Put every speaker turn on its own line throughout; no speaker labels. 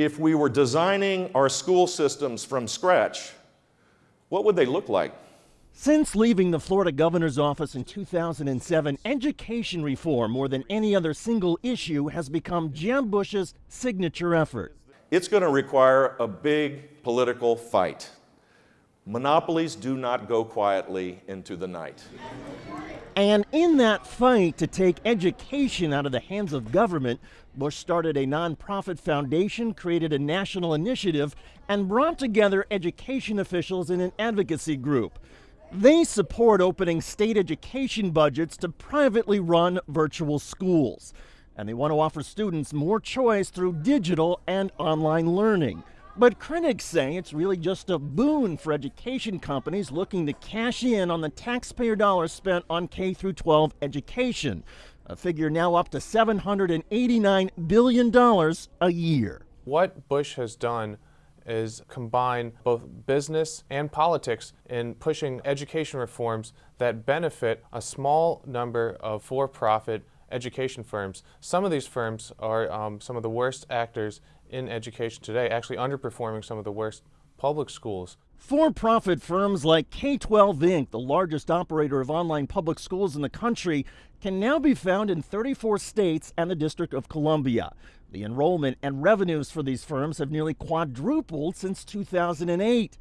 if we were designing our school systems from scratch, what would they look like?
Since leaving the Florida governor's office in 2007, education reform, more than any other single issue, has become Jeb Bush's signature effort.
It's going to require a big political fight. Monopolies do not go quietly into the night.
And in that fight to take education out of the hands of government, Bush started a nonprofit foundation, created a national initiative, and brought together education officials in an advocacy group. They support opening state education budgets to privately run virtual schools. And they want to offer students more choice through digital and online learning. But critics say it's really just a boon for education companies looking to cash in on the taxpayer dollars spent on K 12 education, a figure now up to $789 billion a year.
What Bush has done is combine both business and politics in pushing education reforms that benefit a small number of for-profit education firms. Some of these firms are um, some of the worst actors in education today, actually underperforming some of the worst public schools.
For-profit firms like K-12 Inc., the largest operator of online public schools in the country, can now be found in 34 states and the District of Columbia. The enrollment and revenues for these firms have nearly quadrupled since 2008.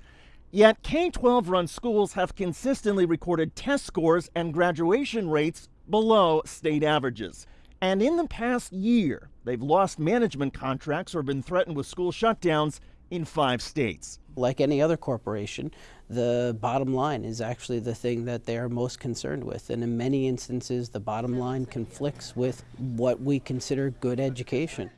Yet K-12 run schools have consistently recorded test scores and graduation rates below state averages. And in the past year, they've lost management contracts or been threatened with school shutdowns in five states.
Like any other corporation, the bottom line is actually the thing that they are most concerned with. And in many instances, the bottom line conflicts with what we consider good education.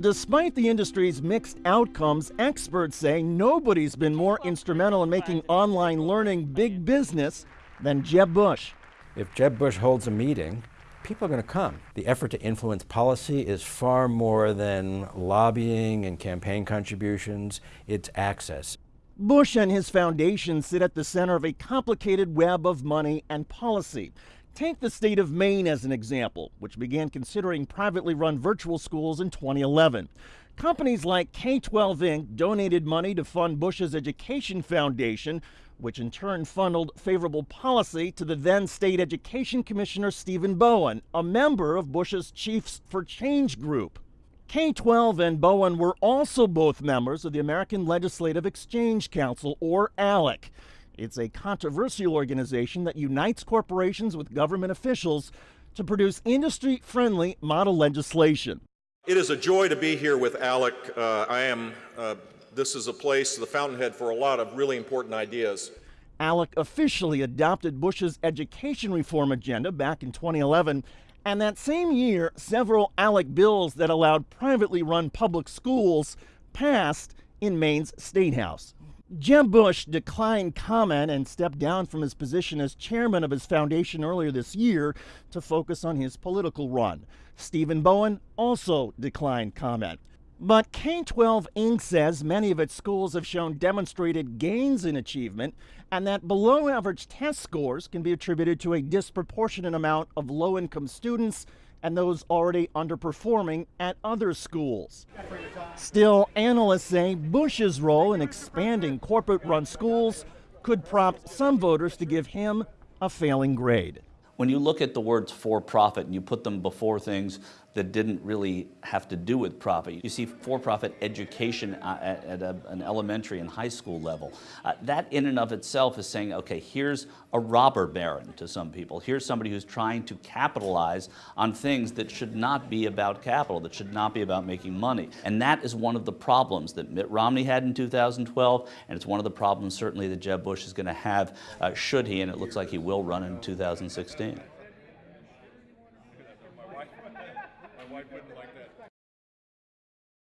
Despite the industry's mixed outcomes, experts say nobody's been more instrumental in making online learning big business than Jeb Bush.
If Jeb Bush holds a meeting, people are going to come. The effort to influence policy is far more than lobbying and campaign contributions, it's access.
Bush and his foundation sit at the center of a complicated web of money and policy. Take the state of Maine as an example, which began considering privately run virtual schools in 2011. Companies like K 12 Inc. donated money to fund Bush's Education Foundation, which in turn funneled favorable policy to the then state education commissioner Stephen Bowen, a member of Bush's Chiefs for Change group. K 12 and Bowen were also both members of the American Legislative Exchange Council, or ALEC. It's a controversial organization that unites corporations with government officials to produce industry friendly model legislation.
It is a joy to be here with ALEC. Uh, I am uh, this is a place, the fountainhead, for a lot of really important ideas.
ALEC officially adopted Bush's education reform agenda back in 2011. And that same year, several ALEC bills that allowed privately run public schools passed in Maine's State House. Jeb Bush declined comment and stepped down from his position as chairman of his foundation earlier this year to focus on his political run. Stephen Bowen also declined comment. But K 12 Inc. says many of its schools have shown demonstrated gains in achievement and that below average test scores can be attributed to a disproportionate amount of low income students and those already underperforming at other schools. Still, analysts say Bush's role in expanding corporate run schools could prompt some voters to give him a failing grade.
When you look at the words for profit and you put them before things that didn't really have to do with profit, you see for-profit education at, at a, an elementary and high school level. Uh, that in and of itself is saying, okay, here's a robber baron to some people. Here's somebody who's trying to capitalize on things that should not be about capital, that should not be about making money. And that is one of the problems that Mitt Romney had in 2012, and it's one of the problems certainly that Jeb Bush is going to have uh, should he, and it looks like he will run in 2016 understand.